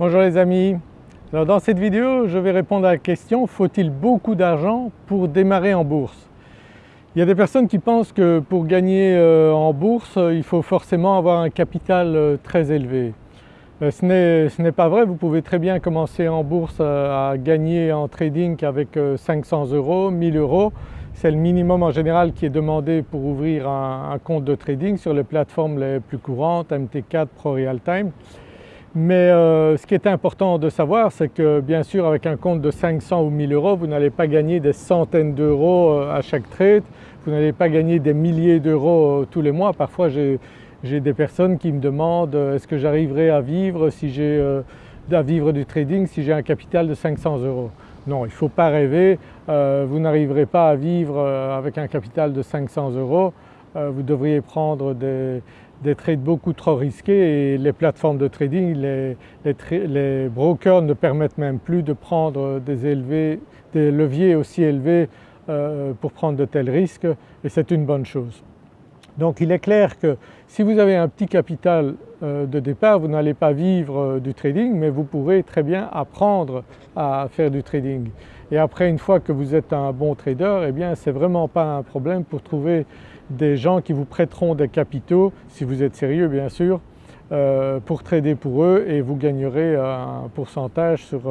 Bonjour les amis. Dans cette vidéo je vais répondre à la question faut-il beaucoup d'argent pour démarrer en bourse? Il y a des personnes qui pensent que pour gagner euh, en bourse il faut forcément avoir un capital euh, très élevé. Euh, ce n'est pas vrai, vous pouvez très bien commencer en bourse à gagner en trading avec 500 euros, 1000 euros. C'est le minimum en général qui est demandé pour ouvrir un, un compte de trading sur les plateformes les plus courantes, MT4, Pro Time. Mais euh, ce qui est important de savoir c'est que bien sûr avec un compte de 500 ou 1000 euros vous n'allez pas gagner des centaines d'euros euh, à chaque trade, vous n'allez pas gagner des milliers d'euros euh, tous les mois. Parfois j'ai des personnes qui me demandent est-ce que j'arriverai à vivre si j'ai à vivre du trading si j'ai un capital de 500 euros? Non, il ne faut pas rêver, vous n'arriverez pas à vivre avec un capital de 500 euros, vous devriez prendre des, des trades beaucoup trop risqués et les plateformes de trading, les, brokers ne permettent même plus de prendre des, des leviers aussi élevés euh, pour prendre de tels risques et c'est une bonne chose. Donc il est clair que si vous avez un petit capital euh, de départ, vous n'allez pas vivre euh, du trading mais vous pourrez très bien apprendre à faire du trading. Et après une fois que vous êtes un bon trader, eh bien c'est vraiment pas un problème pour trouver des gens qui vous prêteront des capitaux, si vous êtes sérieux bien sûr, euh, pour trader pour eux et vous gagnerez un pourcentage sur,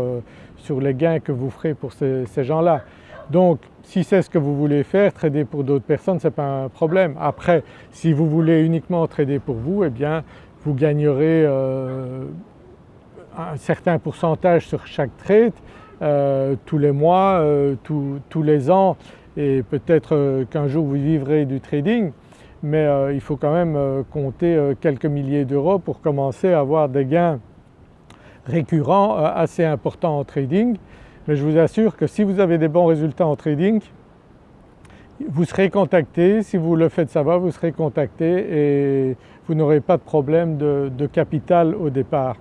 sur les gains que vous ferez pour ces, gens-là. Donc si c'est ce que vous voulez faire, trader pour d'autres personnes, ce n'est pas un problème. Après si vous voulez uniquement trader pour vous, eh bien vous gagnerez euh, un certain pourcentage sur chaque trade euh, tous les mois, euh, tous les ans et peut-être qu'un jour vous vivrez du trading mais il faut quand même compter quelques milliers d'euros pour commencer à avoir des gains récurrents assez importants en trading. Mais je vous assure que si vous avez des bons résultats en trading, vous serez contacté, si vous le faites savoir, vous serez contacté et vous n'aurez pas de problème de, capital au départ.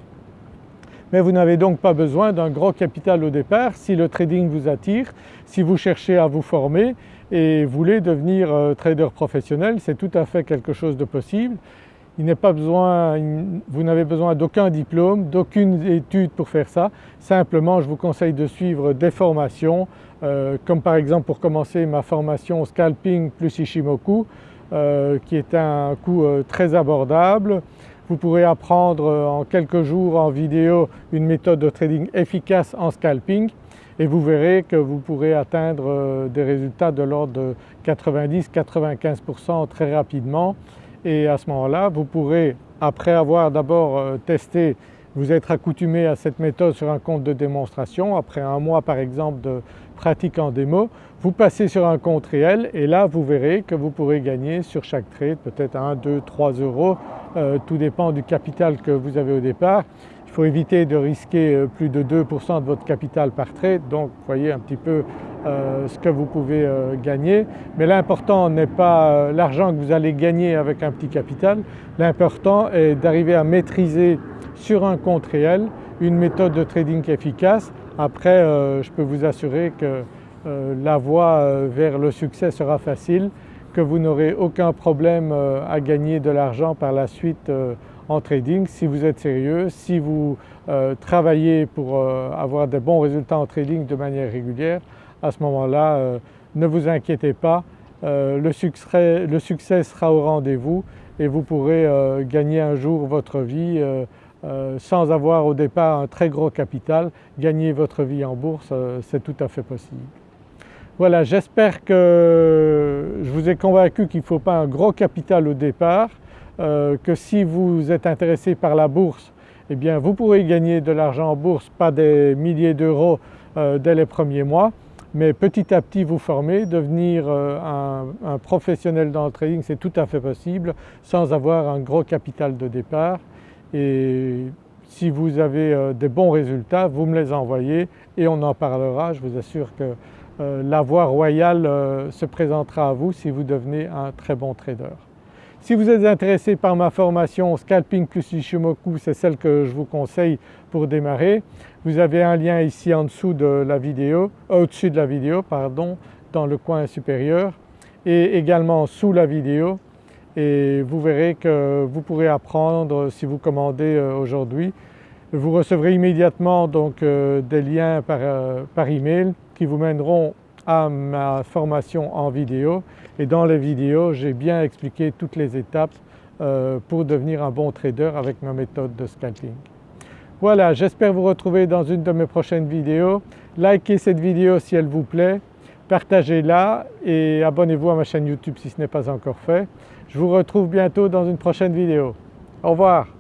Mais vous n'avez donc pas besoin d'un gros capital au départ si le trading vous attire, si vous cherchez à vous former et voulez devenir euh, trader professionnel, c'est tout à fait quelque chose de possible. Il pas besoin, vous n'avez besoin d'aucun diplôme, d'aucune étude pour faire ça. Simplement je vous conseille de suivre des formations euh, comme par exemple pour commencer ma formation Scalping plus Ishimoku euh, qui est un coût très abordable. Vous pourrez apprendre en quelques jours en vidéo une méthode de trading efficace en scalping et vous verrez que vous pourrez atteindre des résultats de l'ordre de 90-95% très rapidement. Et à ce moment-là vous pourrez après avoir d'abord euh, testé, vous être accoutumé à cette méthode sur un compte de démonstration, après un mois par exemple de pratique en démo, vous passez sur un compte réel et là vous verrez que vous pourrez gagner sur chaque trade peut-être 1, 2, 3 euros, euh, tout dépend du capital que vous avez au départ. Il faut éviter de risquer euh, plus de 2% de votre capital par trade donc voyez un petit peu euh, ce que vous pouvez gagner. Mais l'important n'est pas l'argent que vous allez gagner avec un petit capital, l'important est d'arriver à maîtriser sur un compte réel une méthode de trading efficace. Après je peux vous assurer que la voie vers le succès sera facile, que vous n'aurez aucun problème à gagner de l'argent par la suite en trading si vous êtes sérieux, si vous travaillez pour avoir des bons résultats en trading de manière régulière à ce moment-là euh, ne vous inquiétez pas, euh, le succès, le, succès, sera au rendez-vous et vous pourrez euh, gagner un jour votre vie sans avoir au départ un très gros capital, gagner votre vie en bourse c'est tout à fait possible. Voilà j'espère que je vous ai convaincu qu'il ne faut pas un gros capital au départ, que si vous êtes intéressé par la bourse eh bien vous pourrez gagner de l'argent en bourse, pas des milliers d'euros dès les premiers mois mais petit à petit vous former, devenir euh, un, professionnel dans le trading c'est tout à fait possible sans avoir un gros capital de départ. Et si vous avez euh, des bons résultats vous me les envoyez et on en parlera, je vous assure que euh, la voie royale se présentera à vous si vous devenez un très bon trader. Si vous êtes intéressé par ma formation Scalping plus Ishimoku, c'est celle que je vous conseille pour démarrer. Vous avez un lien ici en dessous de la vidéo, euh, au-dessus de la vidéo pardon, dans le coin supérieur et également sous la vidéo et vous verrez que vous pourrez apprendre si vous commandez euh, aujourd'hui Vous recevrez immédiatement donc euh, des liens par, euh, par, email qui vous mèneront à ma formation en vidéo et dans les vidéos j'ai bien expliqué toutes les étapes euh, pour devenir un bon trader avec ma méthode de scalping. Voilà, j'espère vous retrouver dans une de mes prochaines vidéos. Likez cette vidéo si elle vous plaît, partagez-la et abonnez-vous à ma chaîne YouTube si ce n'est pas encore fait. Je vous retrouve bientôt dans une prochaine vidéo. Au revoir.